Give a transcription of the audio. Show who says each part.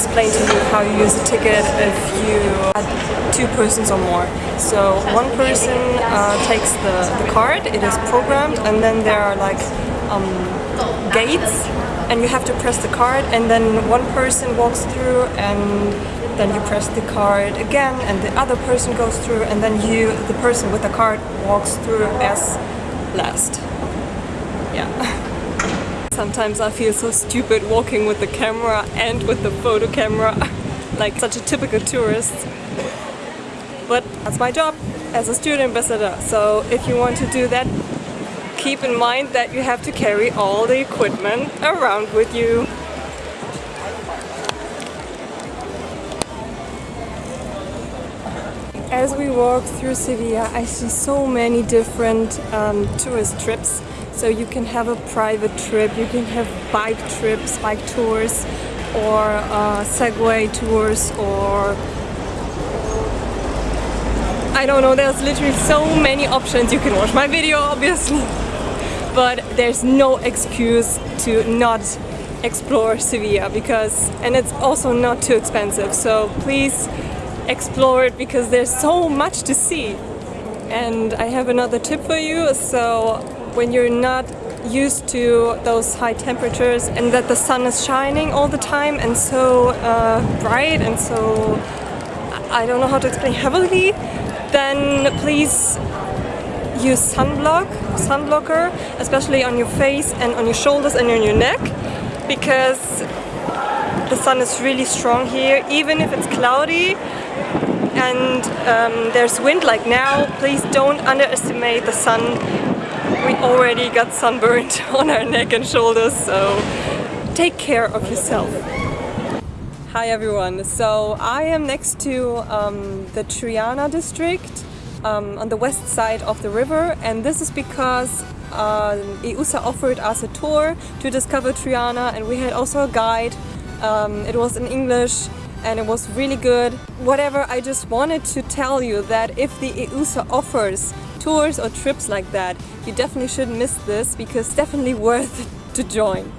Speaker 1: explain to you how you use a ticket if you add two persons or more. So one person uh, takes the, the card, it is programmed, and then there are like um, gates and you have to press the card and then one person walks through and then you press the card again and the other person goes through and then you, the person with the card, walks through as last. Yeah. Sometimes I feel so stupid walking with the camera and with the photo camera, like such a typical tourist. But that's my job as a student ambassador, so if you want to do that, keep in mind that you have to carry all the equipment around with you. As we walk through Sevilla, I see so many different um, tourist trips. So you can have a private trip, you can have bike trips, bike tours, or uh, Segway tours, or I don't know, there's literally so many options. You can watch my video, obviously. But there's no excuse to not explore Sevilla because and it's also not too expensive. So please explore it because there's so much to see. And I have another tip for you. So when you're not used to those high temperatures and that the sun is shining all the time and so uh, bright and so I don't know how to explain heavily then please use sunblock, sunblocker, especially on your face and on your shoulders and on your neck because the sun is really strong here, even if it's cloudy and um, there's wind like now, please don't underestimate the sun. We already got sunburned on our neck and shoulders, so take care of yourself. Hi everyone, so I am next to um, the Triana district um, on the west side of the river and this is because uh, EUSA offered us a tour to discover Triana and we had also a guide. Um, it was in English and it was really good. Whatever, I just wanted to tell you that if the EUSA offers tours or trips like that, you definitely shouldn't miss this because it's definitely worth to join.